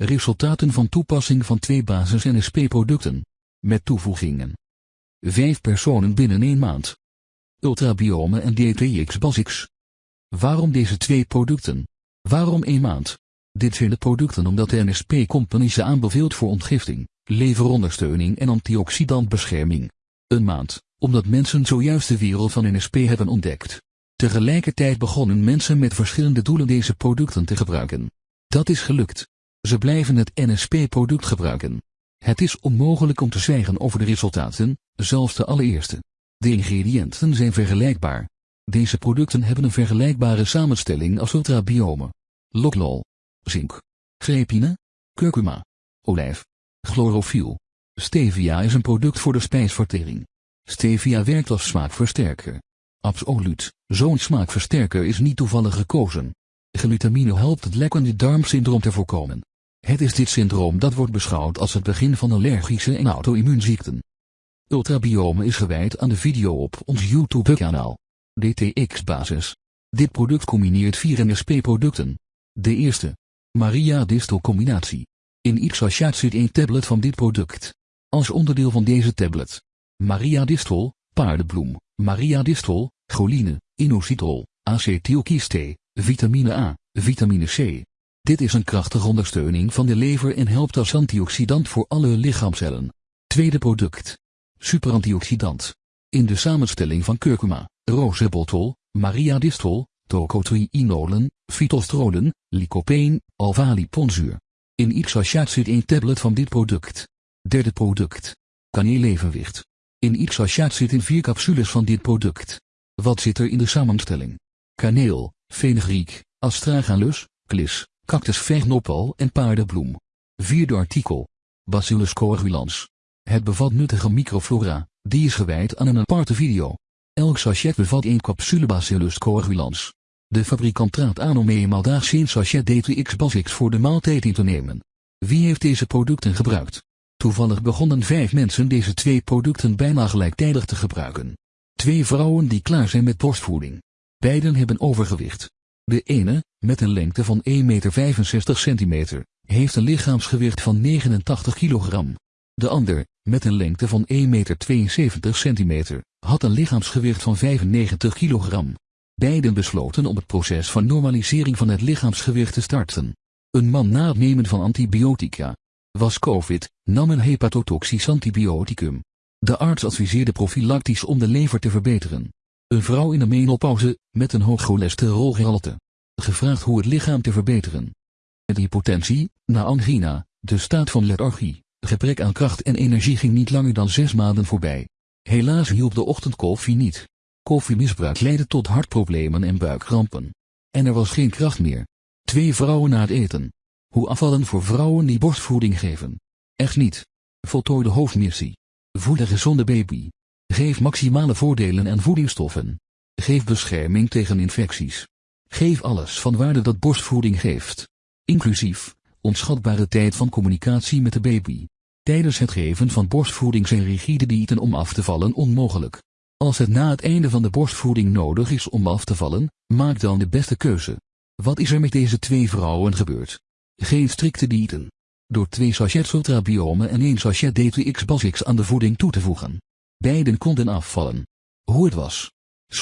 Resultaten van toepassing van twee basis NSP-producten. Met toevoegingen. Vijf personen binnen één maand. Ultrabiome en DTX Basics. Waarom deze twee producten? Waarom één maand? Dit zijn de producten omdat de NSP Company ze aanbeveelt voor ontgifting, leverondersteuning en antioxidantbescherming. Een maand, omdat mensen zojuist de wereld van NSP hebben ontdekt. Tegelijkertijd begonnen mensen met verschillende doelen deze producten te gebruiken. Dat is gelukt. Ze blijven het NSP-product gebruiken. Het is onmogelijk om te zwijgen over de resultaten, zelfs de allereerste. De ingrediënten zijn vergelijkbaar. Deze producten hebben een vergelijkbare samenstelling als ultrabiome. Loklol, zink, grepine, curcuma, olijf, chlorofiel. Stevia is een product voor de spijsvertering. Stevia werkt als smaakversterker. Absoluut, zo'n smaakversterker is niet toevallig gekozen. Glutamine helpt het lekkende darmsyndroom te voorkomen. Het is dit syndroom dat wordt beschouwd als het begin van allergische en auto-immuunziekten. Ultrabiome is gewijd aan de video op ons YouTube-kanaal. DTX-basis. Dit product combineert vier NSP-producten. De eerste. Maria Distel combinatie. In ieder sachet zit één tablet van dit product. Als onderdeel van deze tablet. Maria Distel, paardenbloem, Maria Distel, choline, inositol, acetylkiste, vitamine A, vitamine C. Dit is een krachtige ondersteuning van de lever en helpt als antioxidant voor alle lichaamcellen. Tweede product. Superantioxidant. In de samenstelling van curcuma, rosebotol, Maria Distel, tocotrienolen, phytostrolen, lycopene, alpha-liponzuur. In ieder sachet zit één tablet van dit product. Derde product. Kaneelevenwicht. In ieder sachet zitten vier capsules van dit product. Wat zit er in de samenstelling? Kaneel, fenugreek, astragalus, klis, cactusvegnopal en paardenbloem. Vierde artikel. Bacillus coagulans. Het bevat nuttige microflora, die is gewijd aan een aparte video. Elk sachet bevat één capsule Bacillus coagulans. De fabrikant raadt aan om eenmaal daags één sachet DTX Basics voor de maaltijd in te nemen. Wie heeft deze producten gebruikt? Toevallig begonnen vijf mensen deze twee producten bijna gelijktijdig te gebruiken. Twee vrouwen die klaar zijn met borstvoeding. Beiden hebben overgewicht. De ene, met een lengte van 1,65 meter, heeft een lichaamsgewicht van 89 kilogram. De ander, met een lengte van 1,72 meter, had een lichaamsgewicht van 95 kilogram. Beiden besloten om het proces van normalisering van het lichaamsgewicht te starten. Een man na het nemen van antibiotica, was COVID, nam een hepatotoxisch antibioticum. De arts adviseerde profilactisch om de lever te verbeteren. Een vrouw in de menopauze, met een hoog cholesterolgehalte. Gevraagd hoe het lichaam te verbeteren. Met hypotensie, na angina, de staat van lethargie, gebrek aan kracht en energie ging niet langer dan zes maanden voorbij. Helaas hielp de ochtendkoffie niet. Koffiemisbruik leidde tot hartproblemen en buikkrampen. En er was geen kracht meer. Twee vrouwen na het eten. Hoe afvallen voor vrouwen die borstvoeding geven? Echt niet. Voltooi de hoofdmissie. Voed een gezonde baby. Geef maximale voordelen en voedingsstoffen. Geef bescherming tegen infecties. Geef alles van waarde dat borstvoeding geeft. Inclusief, onschatbare tijd van communicatie met de baby. Tijdens het geven van borstvoeding zijn rigide diëten om af te vallen onmogelijk. Als het na het einde van de borstvoeding nodig is om af te vallen, maak dan de beste keuze. Wat is er met deze twee vrouwen gebeurd? Geen strikte diëten. Door twee sachets ultrabiome en één sachet DTX Basics aan de voeding toe te voegen. Beiden konden afvallen. Hoe het was.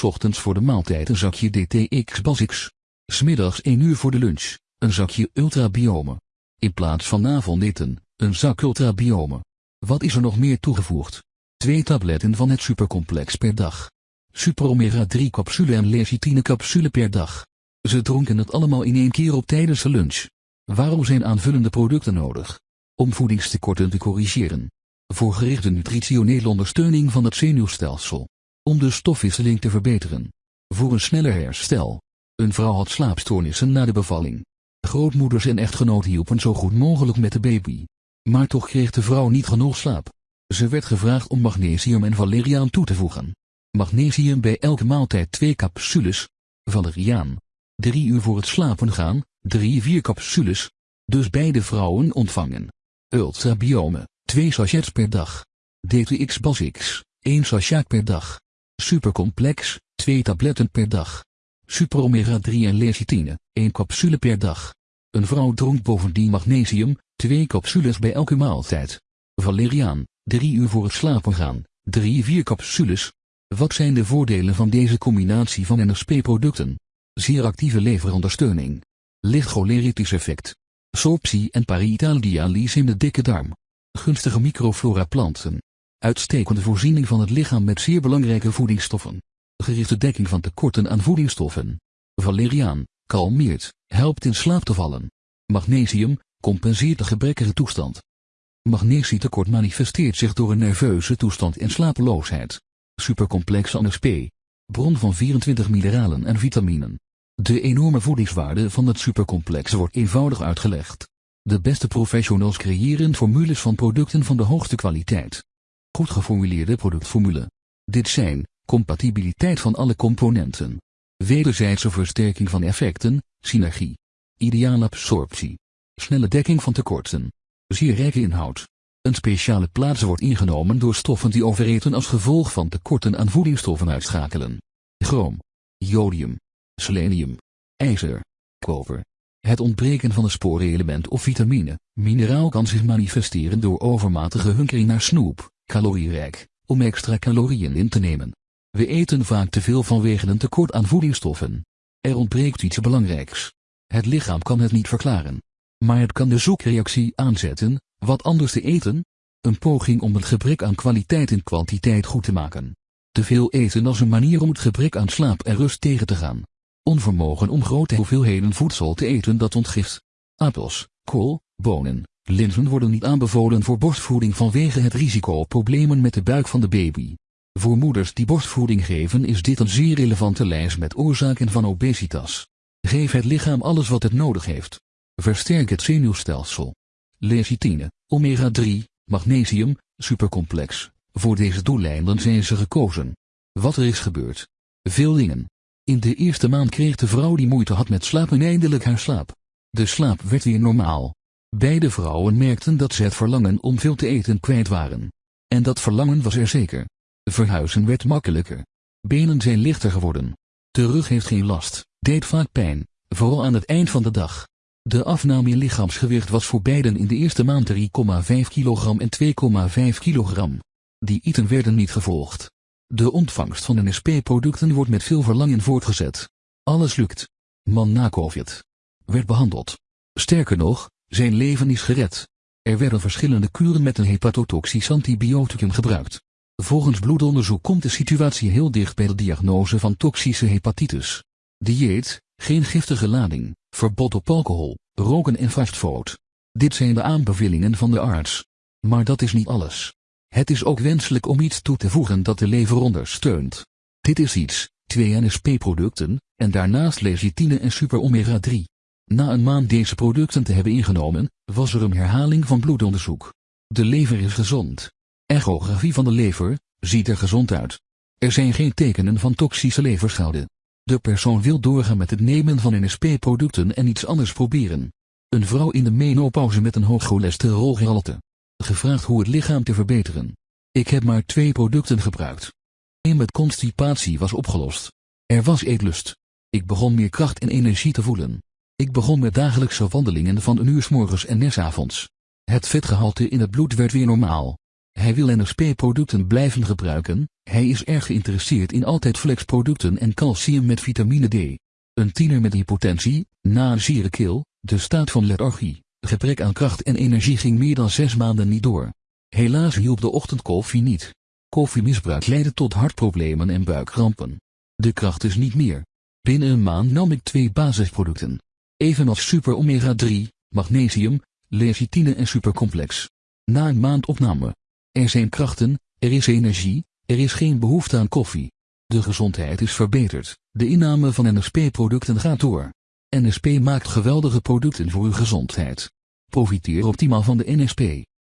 Ochtends voor de maaltijd een zakje DTX Basics. Smiddags 1 uur voor de lunch, een zakje ultrabiome. In plaats van avondeten, een zak ultrabiome. Wat is er nog meer toegevoegd? Twee tabletten van het supercomplex per dag. Super omega 3 capsule en lecithine capsule per dag. Ze dronken het allemaal in één keer op tijdens de lunch. Waarom zijn aanvullende producten nodig? Om voedingstekorten te corrigeren. Voor gerichte nutritionele ondersteuning van het zenuwstelsel. Om de stofwisseling te verbeteren. Voor een sneller herstel. Een vrouw had slaapstoornissen na de bevalling. Grootmoeders en echtgenoot hielpen zo goed mogelijk met de baby. Maar toch kreeg de vrouw niet genoeg slaap. Ze werd gevraagd om magnesium en valeriaan toe te voegen. Magnesium bij elke maaltijd twee capsules. Valeriaan. Drie uur voor het slapen gaan, drie vier capsules. Dus beide vrouwen ontvangen. Ultrabiome, twee sachets per dag. DTX Basics, één sachet per dag. Supercomplex, twee tabletten per dag. Super omega 3 en lecithine, één capsule per dag. Een vrouw dronk bovendien magnesium, Twee capsules bij elke maaltijd. Valeriaan, 3 uur voor het slapen gaan, 3-4 capsules. Wat zijn de voordelen van deze combinatie van NSP-producten? Zeer actieve leverondersteuning. Licht effect. Sorptie en parietaaldialyse in de dikke darm. Gunstige microflora planten. Uitstekende voorziening van het lichaam met zeer belangrijke voedingsstoffen. Gerichte dekking van tekorten aan voedingsstoffen. Valeriaan, kalmeert, helpt in slaap te vallen. Magnesium, compenseert de gebrekkige toestand. Magnetietekort manifesteert zich door een nerveuze toestand en slapeloosheid. Supercomplex NSP. Bron van 24 mineralen en vitaminen. De enorme voedingswaarde van het supercomplex wordt eenvoudig uitgelegd. De beste professionals creëren formules van producten van de hoogste kwaliteit. Goed geformuleerde productformule. Dit zijn, compatibiliteit van alle componenten. Wederzijdse versterking van effecten, synergie. Ideale absorptie. Snelle dekking van tekorten. Zeer rijke inhoud. Een speciale plaats wordt ingenomen door stoffen die overeten als gevolg van tekorten aan voedingsstoffen uitschakelen. Chroom. Jodium. Selenium. IJzer. Koper. Het ontbreken van een sporenelement of vitamine, mineraal kan zich manifesteren door overmatige hunkering naar snoep, calorierijk, om extra calorieën in te nemen. We eten vaak te veel vanwege een tekort aan voedingsstoffen. Er ontbreekt iets belangrijks. Het lichaam kan het niet verklaren. Maar het kan de zoekreactie aanzetten, wat anders te eten? Een poging om het gebrek aan kwaliteit en kwantiteit goed te maken. Te veel eten als een manier om het gebrek aan slaap en rust tegen te gaan. Onvermogen om grote hoeveelheden voedsel te eten dat ontgift. Appels, kool, bonen, linzen worden niet aanbevolen voor borstvoeding vanwege het risico op problemen met de buik van de baby. Voor moeders die borstvoeding geven is dit een zeer relevante lijst met oorzaken van obesitas. Geef het lichaam alles wat het nodig heeft. Versterk het zenuwstelsel. Lecithine, omega-3, magnesium, supercomplex. Voor deze doeleinden zijn ze gekozen. Wat er is gebeurd. Veel dingen. In de eerste maand kreeg de vrouw die moeite had met slapen eindelijk haar slaap. De slaap werd weer normaal. Beide vrouwen merkten dat ze het verlangen om veel te eten kwijt waren. En dat verlangen was er zeker. Verhuizen werd makkelijker. Benen zijn lichter geworden. De rug heeft geen last, deed vaak pijn, vooral aan het eind van de dag. De afname in lichaamsgewicht was voor beiden in de eerste maand 3,5 kilogram en 2,5 kilogram. Die iten werden niet gevolgd. De ontvangst van NSP-producten wordt met veel verlangen voortgezet. Alles lukt. Man na COVID. Werd behandeld. Sterker nog, zijn leven is gered. Er werden verschillende kuren met een hepatotoxisch antibioticum gebruikt. Volgens bloedonderzoek komt de situatie heel dicht bij de diagnose van toxische hepatitis. Dieet, geen giftige lading, verbod op alcohol, roken en fastfood. Dit zijn de aanbevelingen van de arts. Maar dat is niet alles. Het is ook wenselijk om iets toe te voegen dat de lever ondersteunt. Dit is iets, twee NSP-producten, en daarnaast lecithine en super omega 3. Na een maand deze producten te hebben ingenomen, was er een herhaling van bloedonderzoek. De lever is gezond. Echografie van de lever, ziet er gezond uit. Er zijn geen tekenen van toxische leverschade. De persoon wil doorgaan met het nemen van NSP-producten en iets anders proberen. Een vrouw in de menopauze met een hoog cholesterolgehalte. Gevraagd hoe het lichaam te verbeteren. Ik heb maar twee producten gebruikt. Een met constipatie was opgelost. Er was eetlust. Ik begon meer kracht en energie te voelen. Ik begon met dagelijkse wandelingen van een uur s morgens en s avonds. Het vetgehalte in het bloed werd weer normaal. Hij wil NSP-producten blijven gebruiken, hij is erg geïnteresseerd in altijd flexproducten en calcium met vitamine D. Een tiener met hypotensie, na een keel, de staat van lethargie, gebrek aan kracht en energie ging meer dan zes maanden niet door. Helaas hielp de ochtendkoffie niet. Koffiemisbruik leidde tot hartproblemen en buikkrampen. De kracht is niet meer. Binnen een maand nam ik twee basisproducten. Evenals super omega 3, magnesium, lecithine en supercomplex. Na een maand opname. Er zijn krachten, er is energie, er is geen behoefte aan koffie. De gezondheid is verbeterd, de inname van NSP-producten gaat door. NSP maakt geweldige producten voor uw gezondheid. Profiteer optimaal van de NSP.